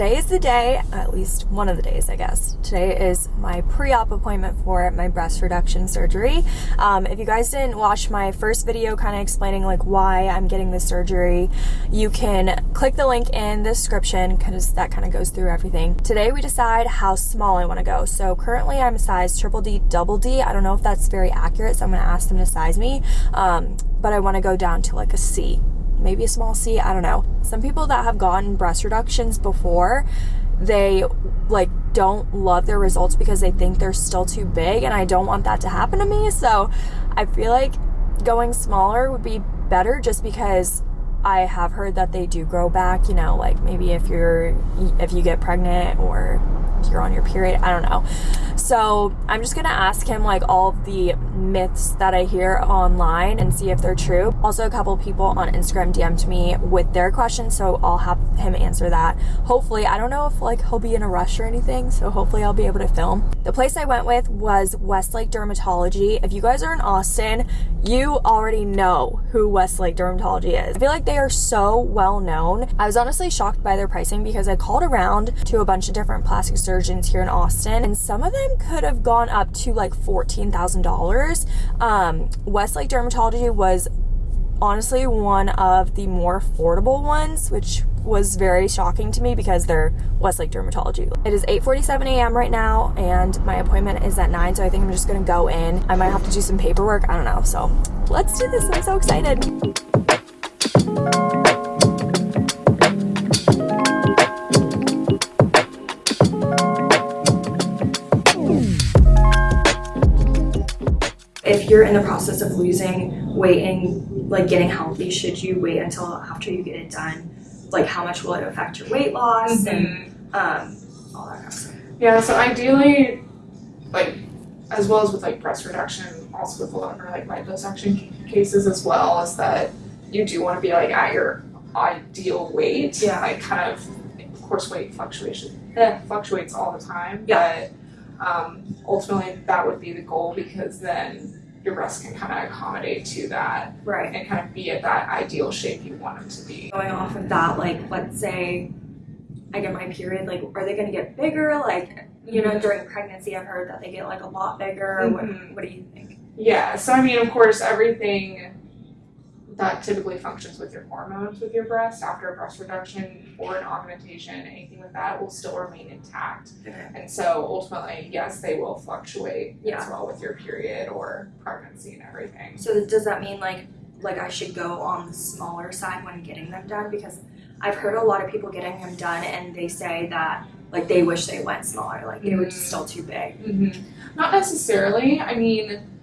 today is the day, at least one of the days, I guess. Today is my pre-op appointment for my breast reduction surgery. Um, if you guys didn't watch my first video kind of explaining like why I'm getting this surgery, you can click the link in the description because that kind of goes through everything. Today we decide how small I want to go. So currently I'm a size triple D, double D. I don't know if that's very accurate, so I'm going to ask them to size me. Um, but I want to go down to like a C maybe a small C, I don't know. Some people that have gotten breast reductions before, they like don't love their results because they think they're still too big and I don't want that to happen to me. So I feel like going smaller would be better just because I have heard that they do grow back, you know, like maybe if you're if you get pregnant or you're on your period. I don't know. So I'm just gonna ask him like all the myths that I hear online and see if they're true. Also, a couple people on Instagram DM'd me with their questions, so I'll have him answer that. Hopefully, I don't know if like he'll be in a rush or anything, so hopefully I'll be able to film. The place I went with was Westlake Dermatology. If you guys are in Austin, you already know who Westlake Dermatology is. I feel like they are so well known. I was honestly shocked by their pricing because I called around to a bunch of different plastic surgeons here in Austin and some of them could have gone up to like $14,000. Um, Westlake Dermatology was honestly one of the more affordable ones, which was very shocking to me because they're Westlake Dermatology. It is 8.47 a.m. right now and my appointment is at 9, so I think I'm just gonna go in. I might have to do some paperwork, I don't know. So let's do this, I'm so excited. You're in the process of losing weight and like getting healthy, should you wait until after you get it done? like how much will it affect your weight loss mm-hmm. and um, all that kind of stuff. Yeah, so ideally, like as well as with like breast reduction, also with a lot of like liposuction cases as well, is that you do want to be like at your ideal weight. Yeah. Like kind of, of course, weight fluctuation eh, fluctuates all the time. Yeah. But um, ultimately, that would be the goal because then your breasts can kind of accommodate to that right. and kind of be at that ideal shape you want them to be. Going off of that like let's say i get my period like are they going to get bigger? Like you know mm-hmm. during pregnancy i've heard that they get like a lot bigger. Mm-hmm. what, what do you think? Yeah so i mean of course everything that typically functions with your hormones with your breast after a breast reduction or an augmentation, anything with that will still remain intact. Okay. And so ultimately, yes, they will fluctuate yeah. as well with your period or pregnancy and everything. So does that mean like like I should go on the smaller side when getting them done? Because I've heard a lot of people getting them done and they say that like they wish they went smaller, like they mm-hmm. were just still too big. Mm-hmm. Not necessarily. I mean,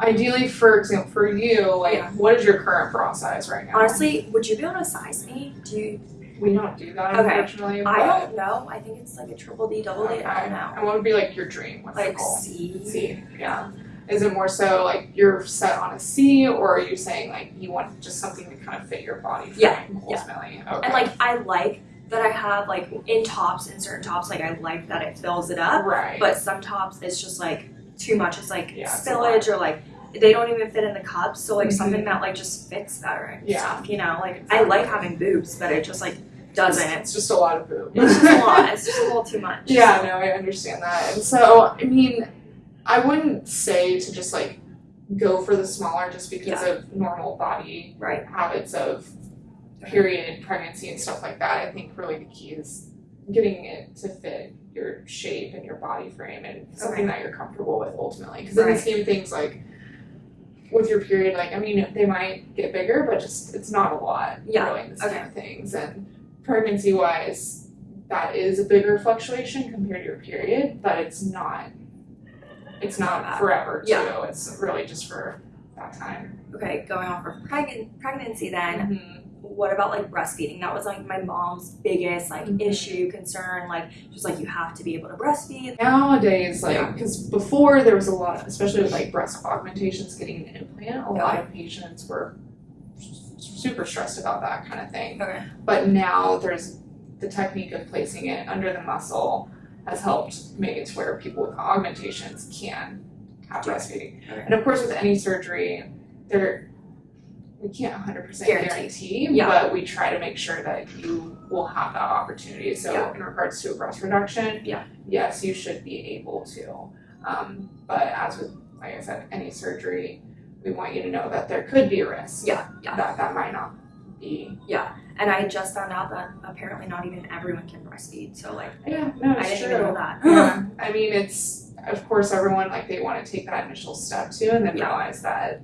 ideally, for example, for you, like, yeah. what is your current bra size right now? Honestly, would you be able to size me? Do you? We don't do that, okay. unfortunately. I don't know. I think it's like a triple D, double okay. D. I don't know. And what would be like your dream? What's like the goal? C. C. Yeah. Is it more so like you're set on a C, or are you saying like you want just something to kind of fit your body? Yeah. Ultimately. Yeah. Okay. And like I like that I have like in tops in certain tops like I like that it fills it up. Right. But some tops it's just like too much. It's like yeah, spillage or like they don't even fit in the cups. So like mm-hmm. something that like just fits better and yeah. stuff. You know, like I like having boobs, but it just like doesn't. It's just a lot of boobs. It's just a lot. It's just a little too much. Yeah, no, I understand that. And so I mean, I wouldn't say to just like go for the smaller just because yeah. of normal body right. habits of period, pregnancy, and stuff like that. I think really the key is getting it to fit your shape and your body frame and something okay. that you're comfortable with ultimately. Because right. in the scheme of things, like with your period, like I mean, they might get bigger, but just it's not a lot. Yeah. Really, in the scheme okay. of things, and pregnancy wise, that is a bigger fluctuation compared to your period, but it's not. It's not forever too. Yeah. It's really just for that time. Okay, going off of preg- pregnancy then. Mm-hmm what about like breastfeeding? That was like my mom's biggest like mm-hmm. issue, concern. Like, just like you have to be able to breastfeed. Nowadays, like, because yeah. before there was a lot, especially with like breast augmentations, getting an implant, a lot of patients were super stressed about that kind of thing. Okay. But now there's the technique of placing it under the muscle has helped make it to where people with augmentations can have breastfeeding. Okay. And of course, with any surgery, there we can't hundred percent Guarantee. guarantee, Yeah. but we try to make sure that you will have that opportunity. So Yeah. in regards to a breast reduction, Yeah. yes, you should be able to. Um, but as with, like I said, any surgery, we want you to know that there could be a risk. Yeah, yeah. That that might not be. Yeah, and I just found out that apparently not even everyone can breastfeed. So like Yeah, no, I didn't true. even know that. yeah, I mean, it's of course everyone like they want to take that initial step too, and then Yeah. realize that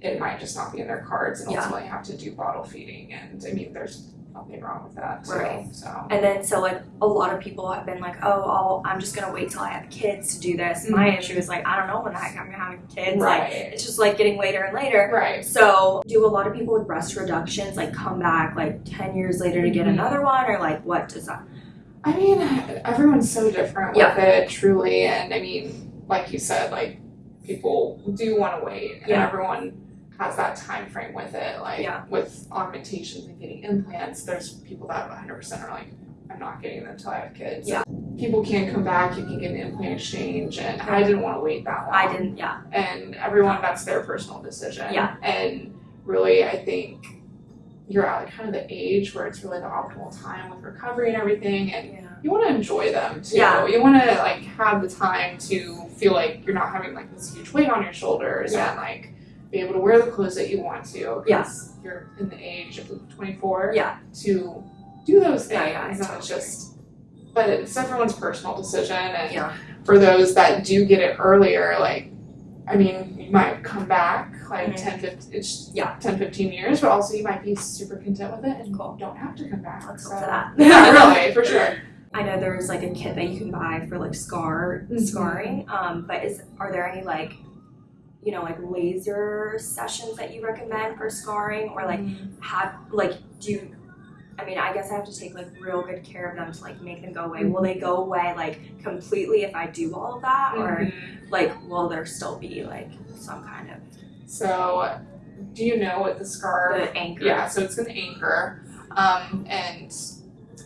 it might just not be in their cards, and Yeah. ultimately have to do bottle feeding. And I mean, there's nothing wrong with that. Right. So And then so like a lot of people have been like, oh, I'll, I'm just gonna wait till I have kids to do this. My Mhm. issue is like I don't know when the heck I'm gonna have kids. Like right, it's just like getting later and later. right. So do a lot of people with breast reductions like come back like ten years later to get Mhm. another one or like what does that? I mean, everyone's so different Yeah. with it, truly. And I mean, like you said, like people do want to wait, and Yeah. everyone has that time frame with it. Like Yeah. with augmentations and getting implants, there's people that 100% are like, I'm not getting them until I have kids. Yeah. People can't come back, you can get an implant exchange, and I didn't want to wait that long. I didn't. Yeah. And everyone, that's their personal decision. Yeah. And really, I think you're at like kind of the age where it's really the optimal time with recovery and everything, and Yeah. You want to enjoy them too. Yeah. You want to like have the time to feel like you're not having like this huge weight on your shoulders Yeah. and like be able to wear the clothes that you want to. Yeah. Because you're in the age of 24 Yeah. to do those things. Yeah, yeah, it's just, but it's everyone's personal decision. And Yeah. for those that do get it earlier, like, I mean, you might come back like Mhm. 10, 15, it's Yeah. 10, 15 years, but also you might be super content with it and Cool. don't have to come back. Let's so. that. yeah, really, for sure. I know there's like a kit that you can buy for like scar Mhm. scarring. Um, but is are there any like you know like laser sessions that you recommend for scarring or like have like do you I mean I guess I have to take like real good care of them to like make them go away. Will they go away like completely if I do all of that or Mhm. like will there still be like some kind of So, do you know what the scar? the anchor? Yeah, so it's an anchor, um, and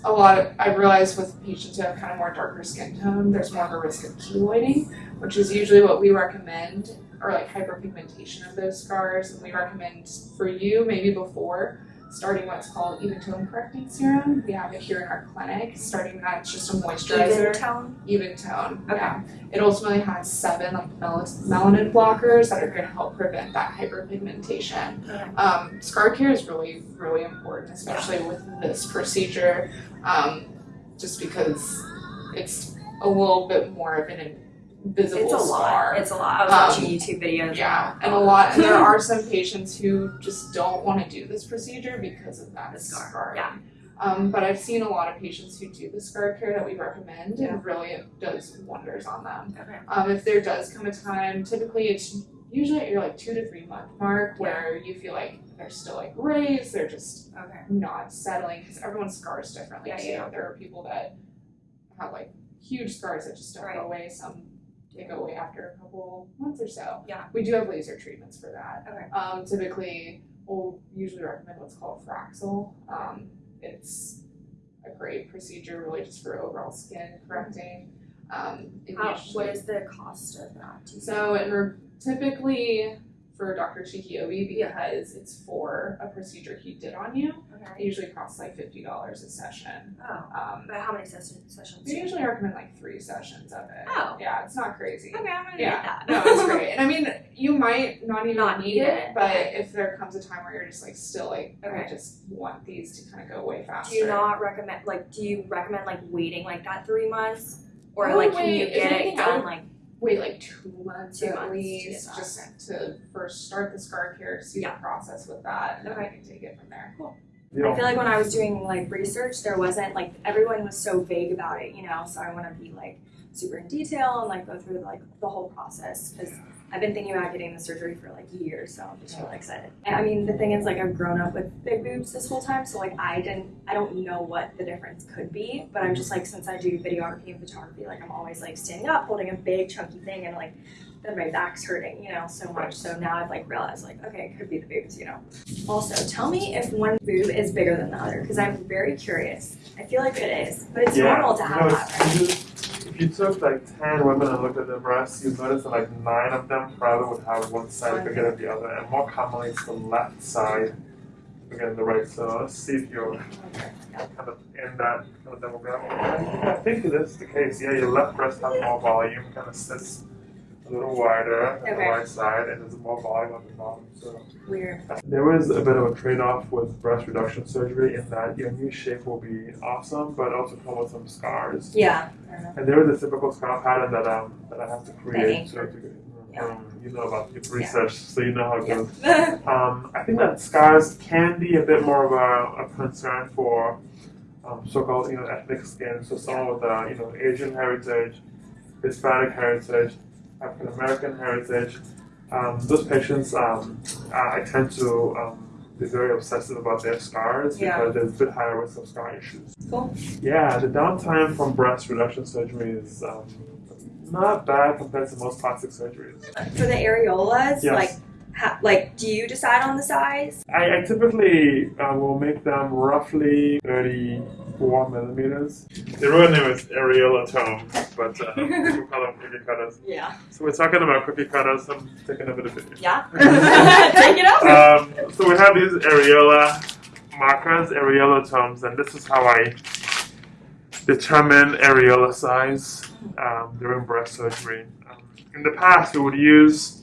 a lot of I realize with patients who have kind of more darker skin tone, there's more of a risk of keloiding, which is usually what we recommend, or like hyperpigmentation of those scars. And we recommend for you maybe before starting what's called even tone correcting serum. We have it here in our clinic. Starting that, it's just a moisturizer Even tone? even tone. Okay. Yeah. It ultimately has seven like mel- melanin blockers that are going to help prevent that hyperpigmentation. Okay. Um, scar care is really, really important, especially with this procedure, um, just because it's a little bit more of an invisible It's a scar. lot. It's a lot. I was Um, watching YouTube videos. yeah, and a lot. And there are some patients who just don't want to do this procedure because of that The scar, scar. yeah. Um, but I've seen a lot of patients who do the scar care that we recommend, Yeah. and really it does wonders on them. Okay. Um, if there does come a time, typically it's usually at your like two to three month mark where you feel like they're still like raised, they're just Okay. not settling because everyone scars differently Yeah, too. yeah. There are people that have like huge scars that just don't Right. go away. Some they go away after a couple months or so. Yeah. We do have laser treatments for that. Okay. Um, typically, we'll usually recommend what's called Fraxel. Um, it's a great procedure, really, just for overall skin correcting. Um, How, usually- what is the cost of that? so it typically for Dr. Chike-Obi because it's for a procedure he did on you. think? It usually costs like fifty dollars a session. Oh. Um, But how many sessions? Sessions? we usually recommend like three sessions of it. Oh. Yeah, it's not crazy. Okay, I'm gonna Yeah, get that. no, it's great. And I mean, you might not even Not need need it, it. but if there comes a time where you're just like still like, I just want these to kind of go way faster. Do you not recommend like? Do you recommend like waiting like that three months, or would like can you get it done like? Wait like two months Two at months to least, get that, just to first start the scar care, see Yeah. the process with that, and then I can take it from there. Cool. I feel like when I was doing like research, there wasn't like everyone was so vague about it, you know. So I want to be like super in detail and like go through like the whole process because I've been thinking about getting the surgery for like years, so I'm just really excited. And I mean, the thing is, like I've grown up with big boobs this whole time, so like I didn't, I don't know what the difference could be, but I'm just like since I do videography and photography, like I'm always like standing up, holding a big chunky thing, and like then my back's hurting, you know, so much. So now I've like realized like okay, it could be the boobs, you know. Also, tell me if one boob is bigger than the other because I'm very curious. I feel like it is, but it's Yeah, normal to have know, that, right? You took like 10 women and looked at their breasts, you'd notice that like 9 of them probably would have one side bigger than the other, and more commonly it's the left side bigger than the right. So let's see if you're kind of in that kind of demographic. I think it is the case. Yeah, your left breast has more volume, kind of sits a little wider than the Okay. right side, and there's more volume on the bottom. So Weird. there is a bit of a trade-off with breast reduction surgery in that your new shape will be awesome, but also come with some scars. Yeah. I don't know. And there is a typical scar pattern that um that I have to create. Thank So to, Yeah. um, you know about your research, so you know how it Yeah. goes. Um, I think that scars can be a bit more of a, a concern for um, so-called you know ethnic skin. So someone with uh, you know Asian heritage, Hispanic heritage, African American heritage. Um, those patients, um, I I tend to um, be very obsessive about their scars Yeah. because there's a bit higher risk of scar issues. Cool. Yeah, the downtime from breast reduction surgery is um, not bad compared to most plastic surgeries. For the areolas, Yes. like, ha- like, do you decide on the size? I, I typically uh, will make them roughly 34 millimeters. The real name is areolatome, but uh, people call them cookie cutters. Yeah. So we're talking about cookie cutters. I'm taking a bit of video. Yeah. Take it over. Um, so we have these areola markers, areolatomes, and this is how I determine areola size um, during breast surgery. Um, in the past, we would use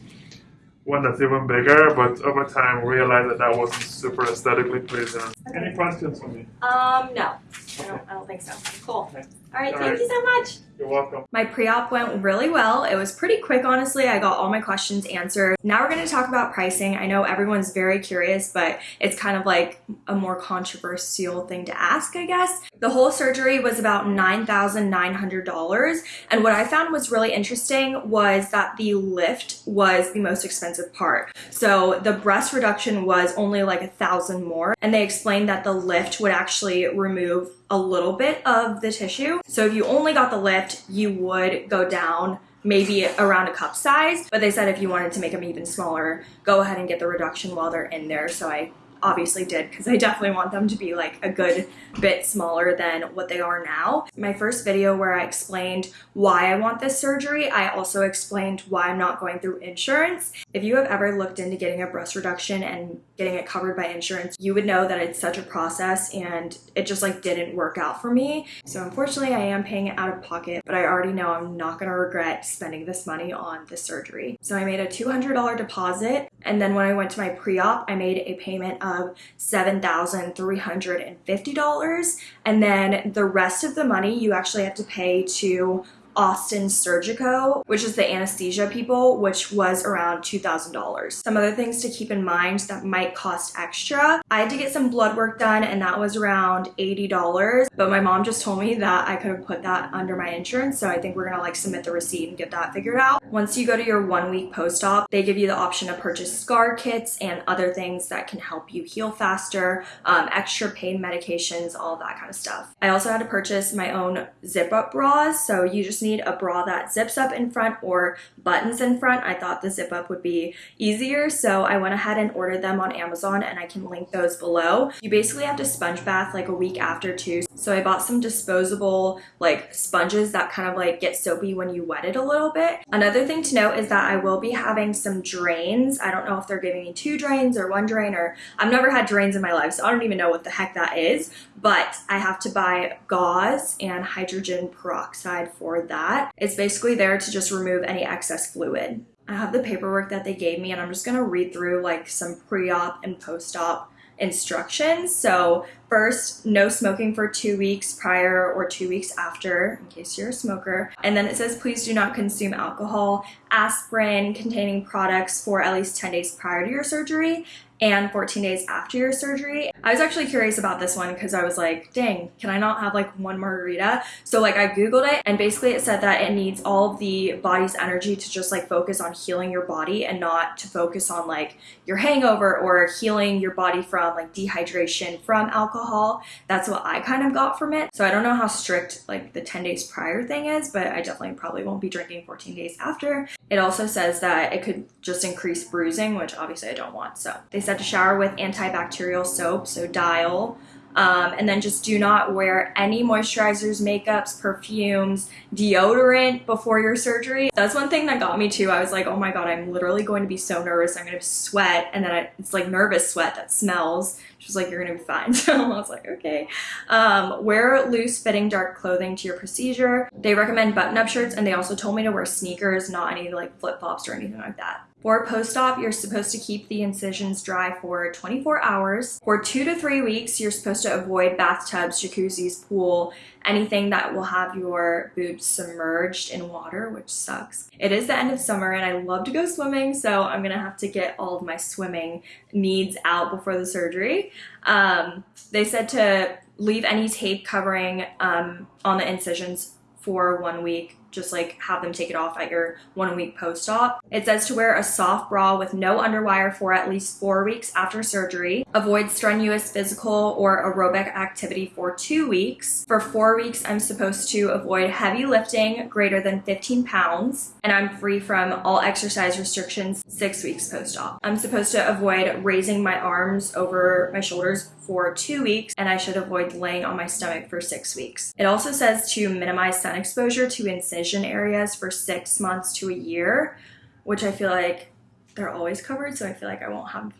one that's even bigger, but over time, we realized that that wasn't super aesthetically pleasing. Any questions for me? Um, no. I don't, I don't think so. Cool. All right, All thank right. you so much. You're welcome. My pre-op went really well. It was pretty quick, honestly. I got all my questions answered. Now we're going to talk about pricing. I know everyone's very curious, but it's kind of like a more controversial thing to ask, I guess. The whole surgery was about $9,900. And what I found was really interesting was that the lift was the most expensive part. So the breast reduction was only like a thousand more. And they explained that the lift would actually remove a little bit of the tissue. So if you only got the lift, you would go down maybe around a cup size. But they said if you wanted to make them even smaller, go ahead and get the reduction while they're in there. So I obviously did because I definitely want them to be like a good bit smaller than what they are now. My first video where I explained why I want this surgery, I also explained why I'm not going through insurance. If you have ever looked into getting a breast reduction and getting it covered by insurance, you would know that it's such a process and it just like didn't work out for me. So unfortunately, I am paying it out of pocket, but I already know I'm not going to regret spending this money on this surgery. So I made a $200 deposit and then when I went to my pre-op, I made a payment of $7,350 and then the rest of the money you actually have to pay to Austin Surgico, which is the anesthesia people, which was around $2,000. Some other things to keep in mind that might cost extra. I had to get some blood work done and that was around $80, but my mom just told me that I could have put that under my insurance, so I think we're gonna like submit the receipt and get that figured out. Once you go to your one week post-op, they give you the option to purchase scar kits and other things that can help you heal faster, um, extra pain medications, all that kind of stuff. I also had to purchase my own zip up bras, so you just need a bra that zips up in front or buttons in front. I thought the zip up would be easier, so I went ahead and ordered them on Amazon and I can link those below. You basically have to sponge bath like a week after too. So I bought some disposable like sponges that kind of like get soapy when you wet it a little bit. Another thing to note is that I will be having some drains. I don't know if they're giving me two drains or one drain or I've never had drains in my life, so I don't even know what the heck that is, but I have to buy gauze and hydrogen peroxide for that. It's basically there to just remove any excess fluid. I have the paperwork that they gave me and I'm just gonna read through like some pre-op and post-op instructions. So first, no smoking for two weeks prior or two weeks after, in case you're a smoker. And then it says, please do not consume alcohol, aspirin containing products for at least 10 days prior to your surgery and 14 days after your surgery. I was actually curious about this one because I was like, dang, can I not have like one margarita? So like I Googled it and basically it said that it needs all the body's energy to just like focus on healing your body and not to focus on like your hangover or healing your body from like dehydration from alcohol. That's what I kind of got from it. So I don't know how strict like the 10 days prior thing is, but I definitely probably won't be drinking 14 days after. It also says that it could just increase bruising, which obviously I don't want. So they said to shower with antibacterial soap, so Dial. Um, and then just do not wear any moisturizers, makeups, perfumes, deodorant before your surgery. That's one thing that got me too. I was like, oh my God, I'm literally going to be so nervous. I'm going to sweat. And then I, it's like nervous sweat that smells. She was like, you're going to be fine. So I was like, okay. Um, wear loose fitting dark clothing to your procedure. They recommend button up shirts and they also told me to wear sneakers, not any like flip flops or anything like that. For post-op, you're supposed to keep the incisions dry for 24 hours. For two to three weeks, you're supposed to avoid bathtubs, jacuzzis, pool, anything that will have your boobs submerged in water, which sucks. It is the end of summer and I love to go swimming, so I'm gonna have to get all of my swimming needs out before the surgery. Um, they said to leave any tape covering um, on the incisions for one week just like have them take it off at your one week post-op. It says to wear a soft bra with no underwire for at least four weeks after surgery. Avoid strenuous physical or aerobic activity for two weeks. For four weeks, I'm supposed to avoid heavy lifting greater than 15 pounds, and I'm free from all exercise restrictions six weeks post-op. I'm supposed to avoid raising my arms over my shoulders for two weeks, and I should avoid laying on my stomach for six weeks. It also says to minimize sun exposure to incision areas for six months to a year, which I feel like they're always covered, so I feel like I won't have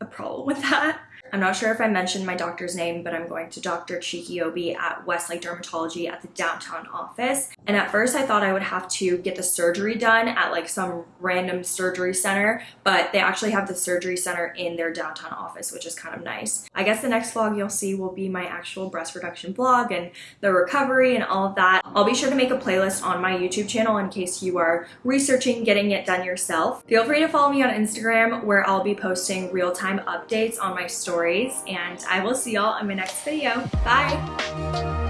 a problem with that. I'm not sure if I mentioned my doctor's name, but I'm going to Dr. Chike-Obi at Westlake Dermatology at the downtown office. And at first I thought I would have to get the surgery done at like some random surgery center, but they actually have the surgery center in their downtown office, which is kind of nice. I guess the next vlog you'll see will be my actual breast reduction vlog and the recovery and all of that. I'll be sure to make a playlist on my YouTube channel in case you are researching getting it done yourself. Feel free to follow me on Instagram where I'll be posting real-time updates on my story stories and I will see y'all in my next video. Bye!